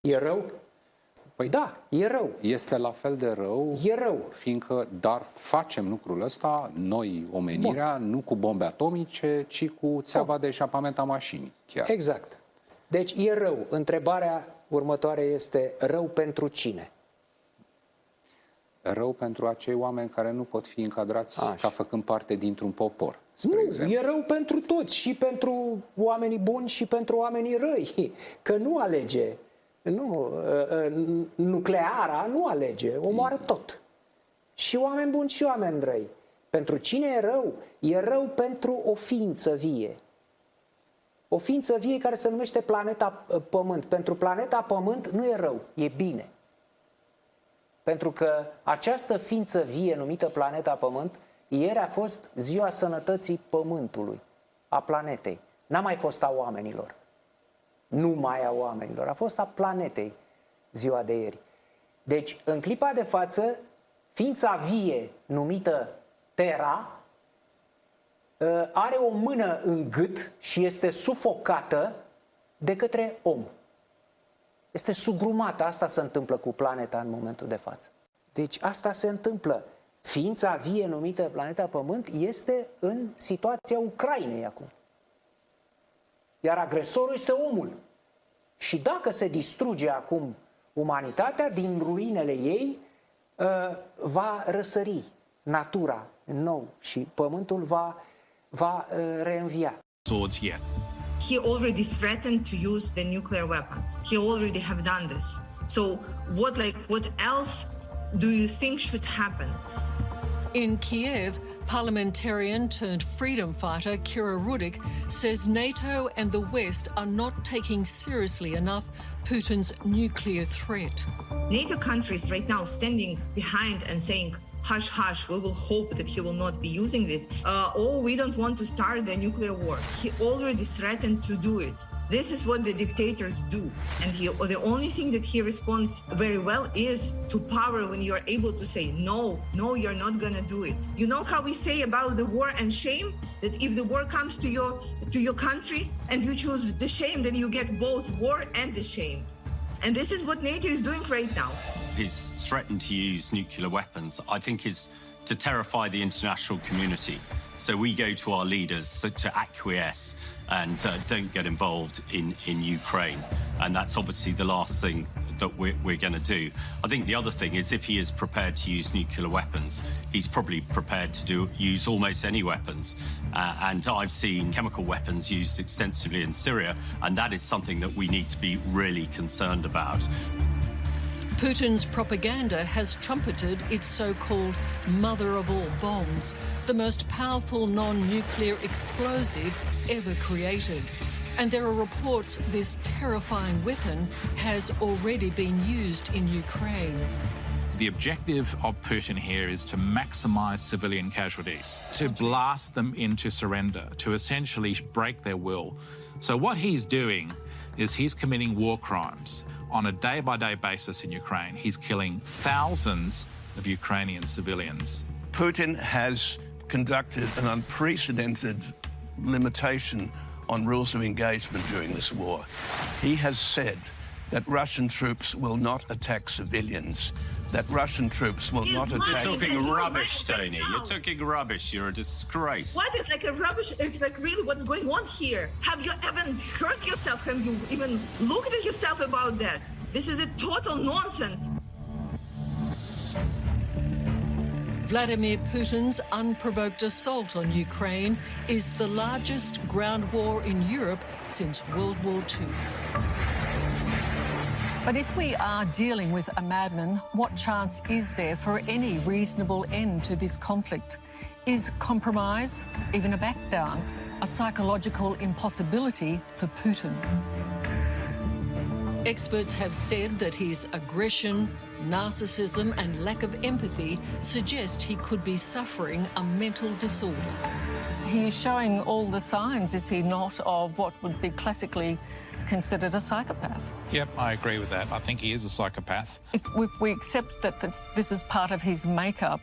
E rău? Păi Da, e rău. Este la fel de rău, E rău. fiindcă, dar facem lucrul ăsta, noi, omenirea, nu cu bombe atomice, ci cu țeava de eșapament a mașinii, chiar. Exact. Deci e rău. Întrebarea următoare este rău pentru cine? Rău pentru acei oameni care nu pot fi încadrați Așa. ca făcând parte dintr-un popor, spre Nu, exemplu. e rău pentru toți, și pentru oamenii buni și pentru oamenii răi. Că nu alege. Nu, uh, uh, nucleara nu alege, omoară tot. Și oameni buni și oameni răi. Pentru cine e rău? E rău pentru o ființă vie. O ființă vie care se numește planeta uh, Pământ. Pentru planeta Pământ nu e rău, e bine. Pentru că această ființă vie numită planeta Pământ, ieri a fost ziua sănătății Pământului, a planetei. N-a mai fost a oamenilor. Nu mai a oamenilor, a fost a planetei ziua de ieri. Deci, în clipa de față, ființa vie numită Terra ă, are o mână în gât și este sufocată de către om. Este sugrumată. Asta se întâmplă cu planeta în momentul de față. Deci asta se întâmplă. Ființa vie numită planeta Pământ este în situația Ucrainei acum. Iar agresorul este omul. Și dacă se distruge acum umanitatea, din ruinele ei uh, va răsări natura în nou și pământul va, va uh, reînvia. swords yet. he already threatened to use the nuclear weapons. He already have done this. So what like what else do you think should happen? In Kiev, parliamentarian turned freedom fighter Kira Rudik says NATO and the West are not taking seriously enough Putin's nuclear threat. NATO countries right now standing behind and saying, hush, hush, we will hope that he will not be using it. Uh, or we don't want to start the nuclear war. He already threatened to do it. This is what the dictators do. And he, the only thing that he responds very well is to power when you're able to say, no, no, you're not going to do it. You know how we say about the war and shame? That if the war comes to your, to your country and you choose the shame, then you get both war and the shame. And this is what NATO is doing right now. His threatened to use nuclear weapons, I think, is to terrify the international community. So we go to our leaders to acquiesce and uh, don't get involved in, in Ukraine. And that's obviously the last thing that we're, we're going to do. I think the other thing is if he is prepared to use nuclear weapons, he's probably prepared to do use almost any weapons. Uh, and I've seen chemical weapons used extensively in Syria, and that is something that we need to be really concerned about. Putin's propaganda has trumpeted its so called mother of all bombs, the most powerful non nuclear explosive ever created. And there are reports this terrifying weapon has already been used in Ukraine. The objective of Putin here is to maximise civilian casualties, to blast them into surrender, to essentially break their will. So, what he's doing is he's committing war crimes on a day by day basis in Ukraine. He's killing thousands of Ukrainian civilians. Putin has conducted an unprecedented limitation on rules of engagement during this war. He has said that Russian troops will not attack civilians, that Russian troops will He's not lying. attack. You're talking rubbish, right right Tony. You're talking rubbish. You're a disgrace. What is like a rubbish? It's like really what's going on here. Have you even hurt yourself? Have you even looked at yourself about that? This is a total nonsense. Vladimir Putin's unprovoked assault on Ukraine is the largest ground war in Europe since World War II. But if we are dealing with a madman, what chance is there for any reasonable end to this conflict? Is compromise, even a back down, a psychological impossibility for Putin? Experts have said that his aggression, narcissism, and lack of empathy suggest he could be suffering a mental disorder. He is showing all the signs, is he not, of what would be classically considered a psychopath? Yep, I agree with that. I think he is a psychopath. If we, we accept that that's, this is part of his makeup,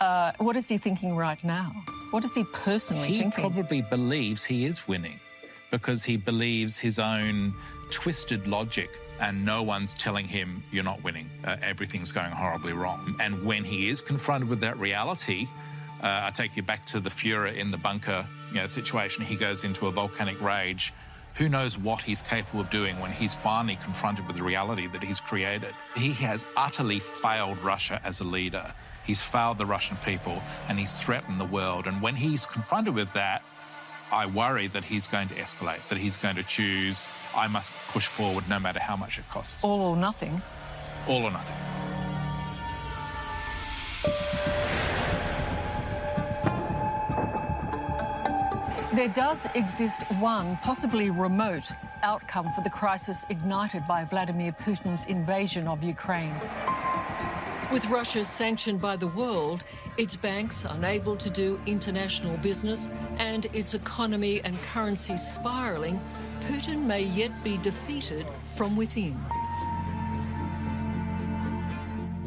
uh, what is he thinking right now? What is he personally He thinking? probably believes he is winning because he believes his own twisted logic and no one's telling him you're not winning. Uh, everything's going horribly wrong. And when he is confronted with that reality, uh, I take you back to the Fuhrer in the bunker you know, situation. He goes into a volcanic rage. Who knows what he's capable of doing when he's finally confronted with the reality that he's created? He has utterly failed Russia as a leader. He's failed the Russian people and he's threatened the world. And when he's confronted with that, I worry that he's going to escalate, that he's going to choose, I must push forward no matter how much it costs. All or nothing. All or nothing. There does exist one, possibly remote, outcome for the crisis ignited by Vladimir Putin's invasion of Ukraine. With Russia sanctioned by the world, its banks unable to do international business, and its economy and currency spiralling, Putin may yet be defeated from within.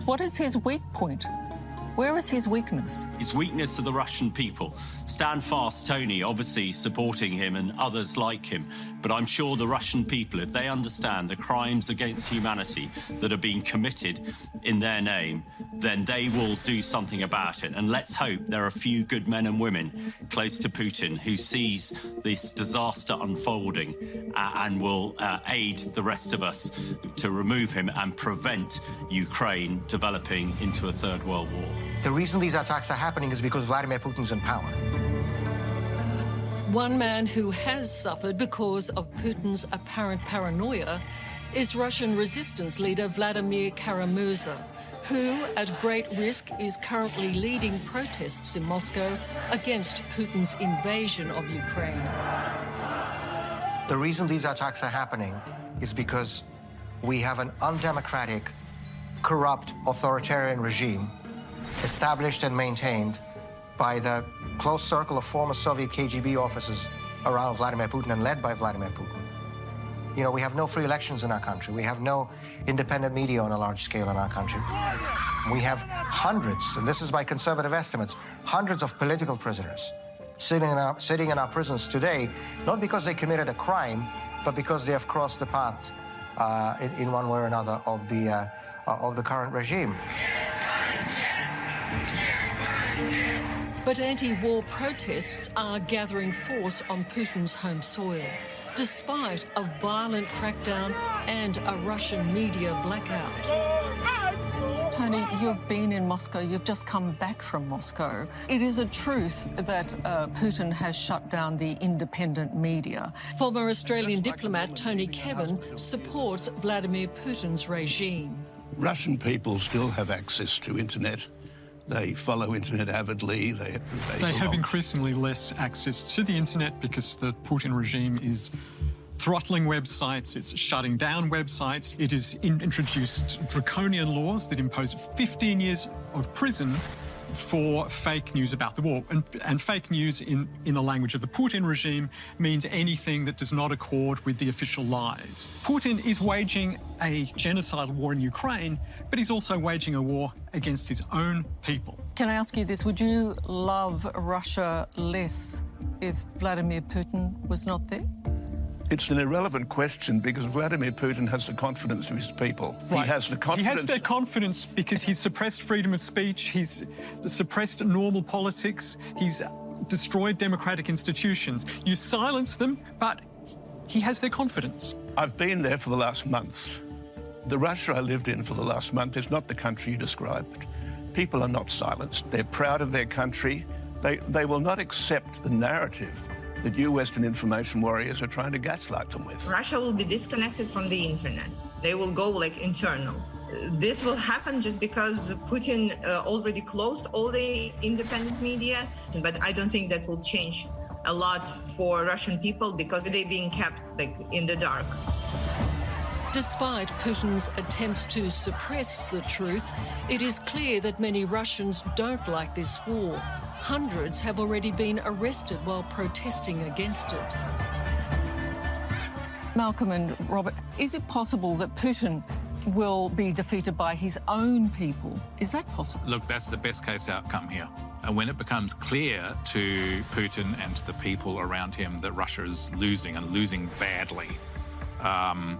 What is his weak point? Where is his weakness? His weakness are the Russian people. Stand fast, Tony, obviously supporting him and others like him. But I'm sure the Russian people, if they understand the crimes against humanity that are being committed in their name, then they will do something about it. And let's hope there are a few good men and women close to Putin who sees this disaster unfolding uh, and will uh, aid the rest of us to remove him and prevent Ukraine developing into a third world war. The reason these attacks are happening is because Vladimir Putin's in power. One man who has suffered because of Putin's apparent paranoia is Russian resistance leader Vladimir Kara-Murza, who, at great risk, is currently leading protests in Moscow against Putin's invasion of Ukraine. The reason these attacks are happening is because we have an undemocratic, corrupt, authoritarian regime established and maintained by the close circle of former Soviet KGB officers around Vladimir Putin and led by Vladimir Putin. You know, we have no free elections in our country. We have no independent media on a large scale in our country. We have hundreds, and this is by conservative estimates, hundreds of political prisoners sitting in our, sitting in our prisons today, not because they committed a crime, but because they have crossed the path uh, in, in, one way or another of the, uh, of the current regime. But anti-war protests are gathering force on Putin's home soil, despite a violent crackdown and a Russian media blackout. Tony, you've been in Moscow, you've just come back from Moscow. It is a truth that uh, Putin has shut down the independent media. Former Australian diplomat Tony Kevin supports Vladimir Putin's regime. Russian people still have access to internet. They follow internet avidly. They, they, they have increasingly less access to the internet because the Putin regime is throttling websites, it's shutting down websites, it has in introduced draconian laws that impose 15 years of prison for fake news about the war. And, and, fake news in, in the language of the Putin regime means anything that does not accord with the official lies. Putin is waging a genocidal war in Ukraine, but he's also waging a war against his own people. Can I ask you this? Would you love Russia less if Vladimir Putin was not there? It's an irrelevant question because Vladimir Putin has the confidence of his people. Right. He has the confidence. He has their confidence because he's suppressed freedom of speech, he's suppressed normal politics, he's destroyed democratic institutions. You silence them, but he has their confidence. I've been there for the last month. The Russia I lived in for the last month is not the country you described. People are not silenced. They're proud of their country. They, they will not accept the narrative that you Western information warriors are trying to gaslight them with. Russia will be disconnected from the internet. They will go like internal. This will happen just because Putin uh, already closed all the independent media, but I don't think that will change a lot for Russian people because they're being kept like in the dark. Despite Putin's attempts to suppress the truth, it is clear that many Russians don't like this war. Hundreds have already been arrested while protesting against it. Malcolm and Robert, is it possible that Putin will be defeated by his own people? Is that possible? Look, that's the best case outcome here. And when it becomes clear to Putin and to the people around him that Russia is losing and losing badly, um,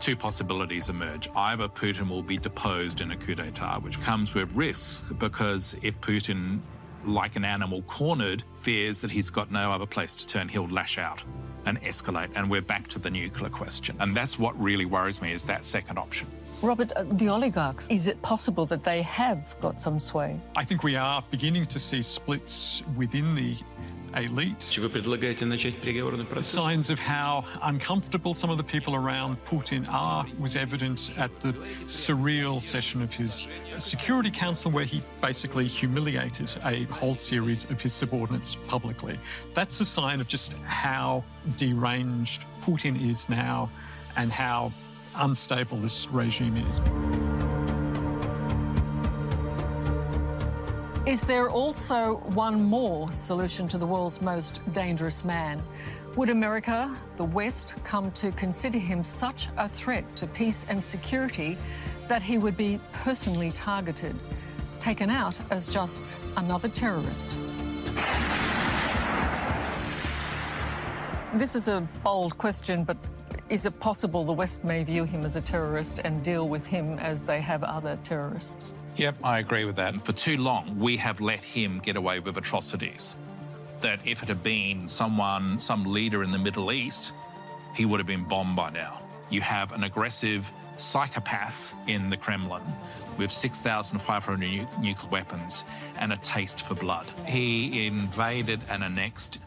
two possibilities emerge. Either Putin will be deposed in a coup d'etat, which comes with risks because if Putin, like an animal cornered, fears that he's got no other place to turn, he'll lash out and escalate, and we're back to the nuclear question. And that's what really worries me is that second option. Robert, uh, the oligarchs, is it possible that they have got some sway? I think we are beginning to see splits within the elite. Чи вы предлагаете начать переговорный процесс? Signs of how uncomfortable some of the people around Putin are was evident at the surreal session of his Security Council, where he basically humiliated a whole series of his subordinates publicly. That's a sign of just how deranged Putin is now and how unstable this regime is. Is there also one more solution to the world's most dangerous man? Would America, the West, come to consider him such a threat to peace and security that he would be personally targeted, taken out as just another terrorist? This is a bold question, but is it possible the West may view him as a terrorist and deal with him as they have other terrorists? Yep, I agree with that. For too long, we have let him get away with atrocities. That if it had been someone, some leader in the Middle East, he would have been bombed by now. You have an aggressive psychopath in the Kremlin with 6,500 nu- nuclear weapons and a taste for blood. He invaded and annexed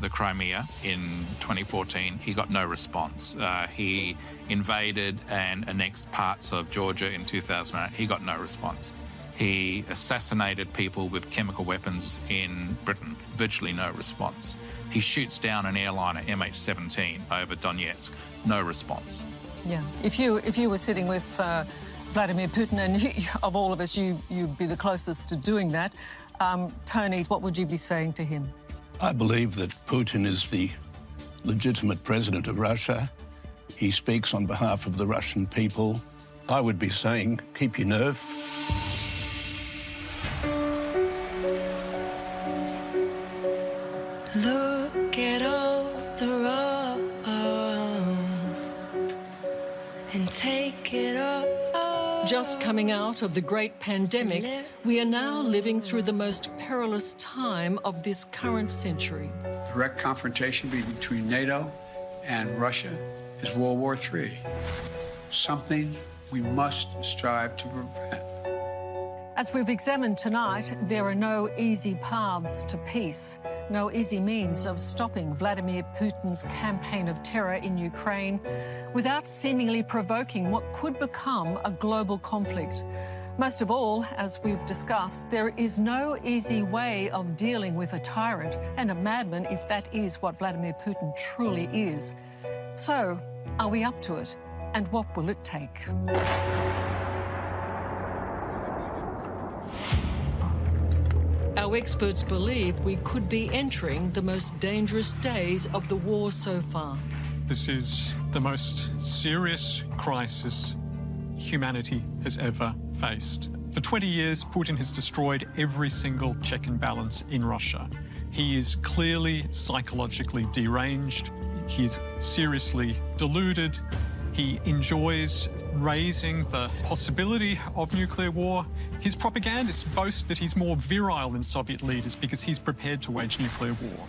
the Crimea in 2014. He got no response. Uh, he invaded and annexed parts of Georgia in 2008. He got no response. He assassinated people with chemical weapons in Britain. Virtually no response. He shoots down an airliner MH17 over Donetsk. No response. Yeah. If you if you were sitting with uh, Vladimir Putin, and you, of all of us, you you'd be the closest to doing that. Um, Tony, what would you be saying to him? I believe that Putin is the legitimate president of Russia. He speaks on behalf of the Russian people. I would be saying, keep your nerve. Look at all the wrong and take it all. Just coming out of the great pandemic, we are now living through the most perilous time of this current century. Direct confrontation between NATO and Russia is World War III. Something we must strive to prevent. As we've examined tonight, there are no easy paths to peace, no easy means of stopping Vladimir Putin's campaign of terror in Ukraine without seemingly provoking what could become a global conflict. Most of all, as we've discussed, there is no easy way of dealing with a tyrant and a madman if that is what Vladimir Putin truly is. So, are we up to it? And what will it take? Our experts believe we could be entering the most dangerous days of the war so far. This is the most serious crisis humanity has ever faced. For 20 years, Putin has destroyed every single check and balance in Russia. He is clearly psychologically deranged. He is seriously deluded. He enjoys raising the possibility of nuclear war. His propagandists boast that he's more virile than Soviet leaders because he's prepared to wage nuclear war.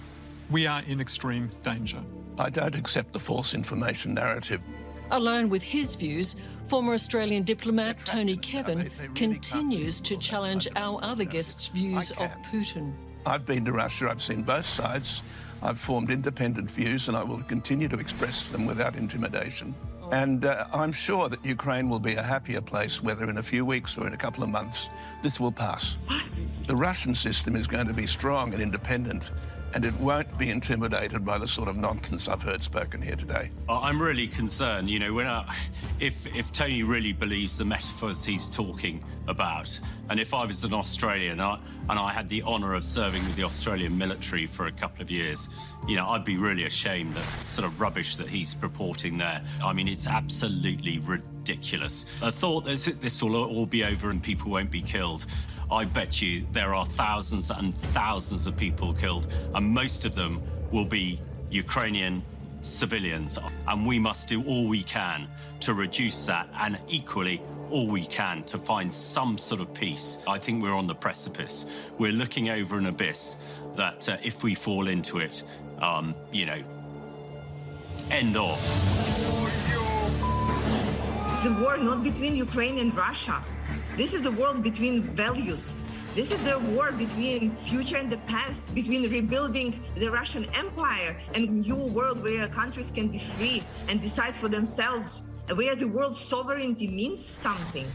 We are in extreme danger. I don't accept the false information narrative. Alone with his views, former Australian diplomat Tony Kevin continues to challenge our other guests' views of Putin. I've been to Russia, I've seen both sides. I've formed independent views and I will continue to express them without intimidation. And uh, I'm sure that Ukraine will be a happier place, whether in a few weeks or in a couple of months. This will pass. The Russian system is going to be strong and independent, and it won't be intimidated by the sort of nonsense I've heard spoken here today. Oh, I'm really concerned, you know, when I, if if Tony really believes the metaphors he's talking about, and if I was an Australian and I, and I had the honour of serving with the Australian military for a couple of years, you know, I'd be really ashamed that sort of rubbish that he's purporting there. I mean, it's absolutely ridiculous. I thought this, this will all be over and people won't be killed. I bet you there are thousands and thousands of people killed, and most of them will be Ukrainian civilians. And we must do all we can to reduce that and equally all we can to find some sort of peace. I think we're on the precipice. We're looking over an abyss that uh, if we fall into it, um, you know, end of. It's a war not between Ukraine and Russia. This is the world between values. This is the war between future and the past, between rebuilding the Russian Empire and new world where countries can be free and decide for themselves, where the world's sovereignty means something.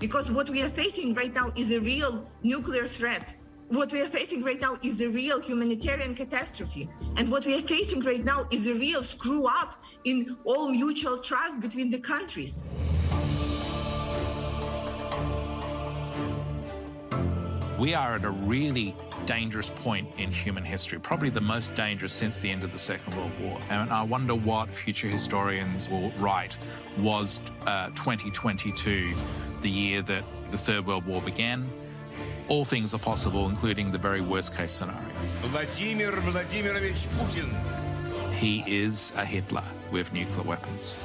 Because what we are facing right now is a real nuclear threat. What we are facing right now is a real humanitarian catastrophe. And what we are facing right now is a real screw up in all mutual trust between the countries. We are at a really dangerous point in human history, probably the most dangerous since the end of the Second World War. And I wonder what future historians will write was uh, 2022 the year that the Third World War began. All things are possible, including the very worst case scenarios. Vladimir Vladimirovich Putin. He is a Hitler with nuclear weapons.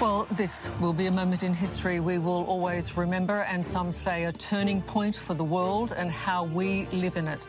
Well, this will be a moment in history we will always remember, and some say a turning point for the world and how we live in it.